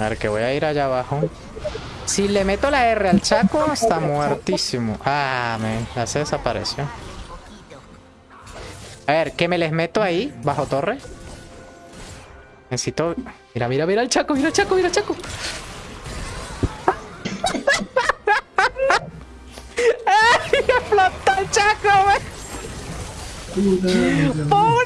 A ver, que voy a ir allá abajo. Si le meto la R al Chaco, está muertísimo. Ah, me, ya se desapareció. A ver, ¿qué me les meto ahí? Bajo torre. Necesito... Mira, mira, mira el Chaco, mira el Chaco, mira el Chaco. ¡Ay, explotó el Chaco, güey! ¡Pobre